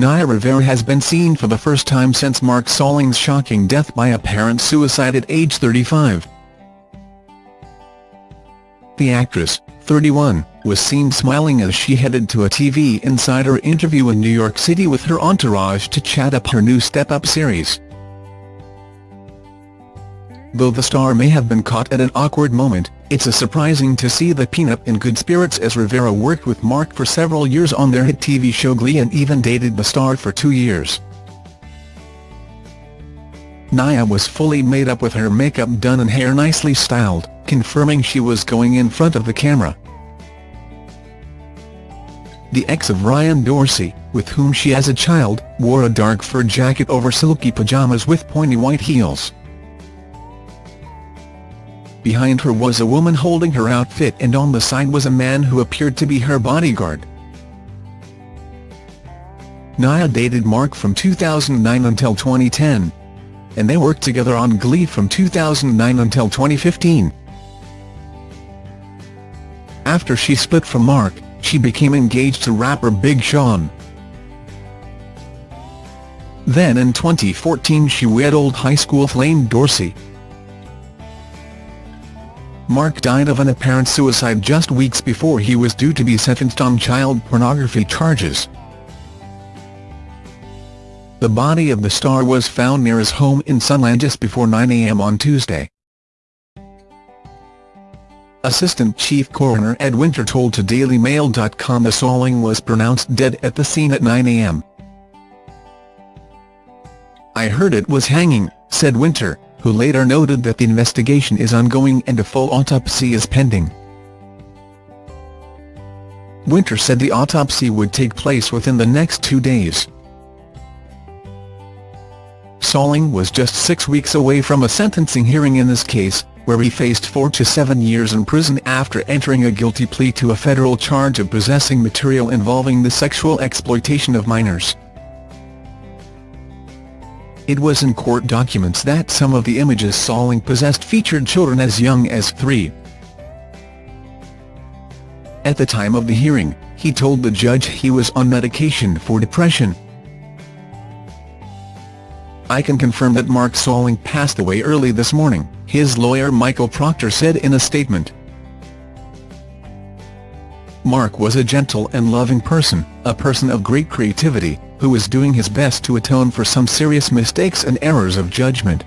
Naya Rivera has been seen for the first time since Mark Salling's shocking death by apparent suicide at age 35. The actress, 31, was seen smiling as she headed to a TV Insider interview in New York City with her entourage to chat up her new Step Up series. Though the star may have been caught at an awkward moment, it's a surprising to see the peanut in good spirits as Rivera worked with Mark for several years on their hit TV show Glee and even dated the star for two years. Naya was fully made up with her makeup done and hair nicely styled, confirming she was going in front of the camera. The ex of Ryan Dorsey, with whom she has a child, wore a dark fur jacket over silky pajamas with pointy white heels. Behind her was a woman holding her outfit and on the side was a man who appeared to be her bodyguard. Naya dated Mark from 2009 until 2010. And they worked together on Glee from 2009 until 2015. After she split from Mark, she became engaged to rapper Big Sean. Then in 2014 she wed old high school flame Dorsey. Mark died of an apparent suicide just weeks before he was due to be sentenced on child pornography charges. The body of the star was found near his home in Sunland just before 9 a.m. on Tuesday. Assistant Chief Coroner Ed Winter told to DailyMail.com the Salling was pronounced dead at the scene at 9 a.m. I heard it was hanging, said Winter who later noted that the investigation is ongoing and a full autopsy is pending. Winter said the autopsy would take place within the next two days. Salling was just six weeks away from a sentencing hearing in this case, where he faced four to seven years in prison after entering a guilty plea to a federal charge of possessing material involving the sexual exploitation of minors. It was in court documents that some of the images Salling possessed featured children as young as three. At the time of the hearing, he told the judge he was on medication for depression. I can confirm that Mark Salling passed away early this morning, his lawyer Michael Proctor said in a statement. Mark was a gentle and loving person, a person of great creativity, who is doing his best to atone for some serious mistakes and errors of judgment.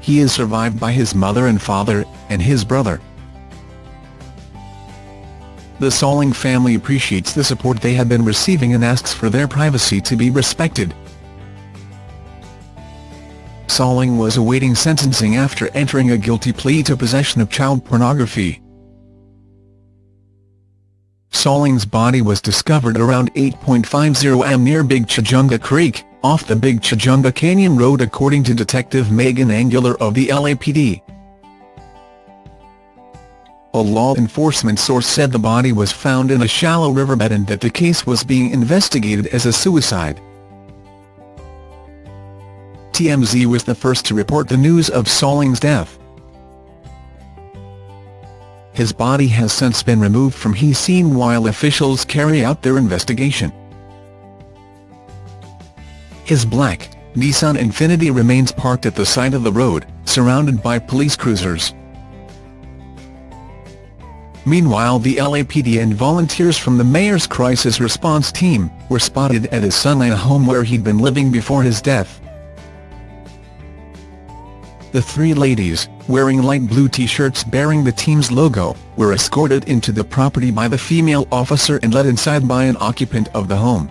He is survived by his mother and father, and his brother. The Salling family appreciates the support they have been receiving and asks for their privacy to be respected. Salling was awaiting sentencing after entering a guilty plea to possession of child pornography. Salling's body was discovered around 8.50 am near Big Tujunga Creek, off the Big Tujunga Canyon Road according to Detective Megan Aguilar of the LAPD. A law enforcement source said the body was found in a shallow riverbed and that the case was being investigated as a suicide. TMZ was the first to report the news of Salling's death. His body has since been removed from his scene while officials carry out their investigation. His black, Nissan Infiniti remains parked at the side of the road, surrounded by police cruisers. Meanwhile the LAPD and volunteers from the mayor's crisis response team, were spotted at his Sunland home where he'd been living before his death. The three ladies, wearing light blue t-shirts bearing the team's logo, were escorted into the property by the female officer and led inside by an occupant of the home.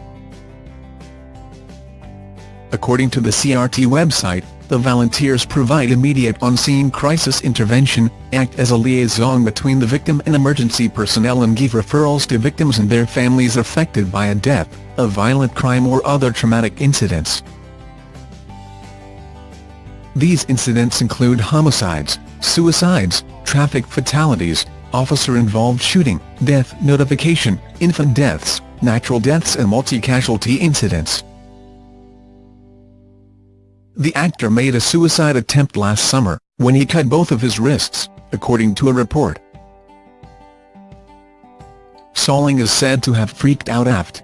According to the CRT website, the volunteers provide immediate on-scene crisis intervention, act as a liaison between the victim and emergency personnel and give referrals to victims and their families affected by a death, a violent crime or other traumatic incidents. These incidents include homicides, suicides, traffic fatalities, officer-involved shooting, death notification, infant deaths, natural deaths and multi-casualty incidents. The actor made a suicide attempt last summer, when he cut both of his wrists, according to a report. Salling is said to have freaked out after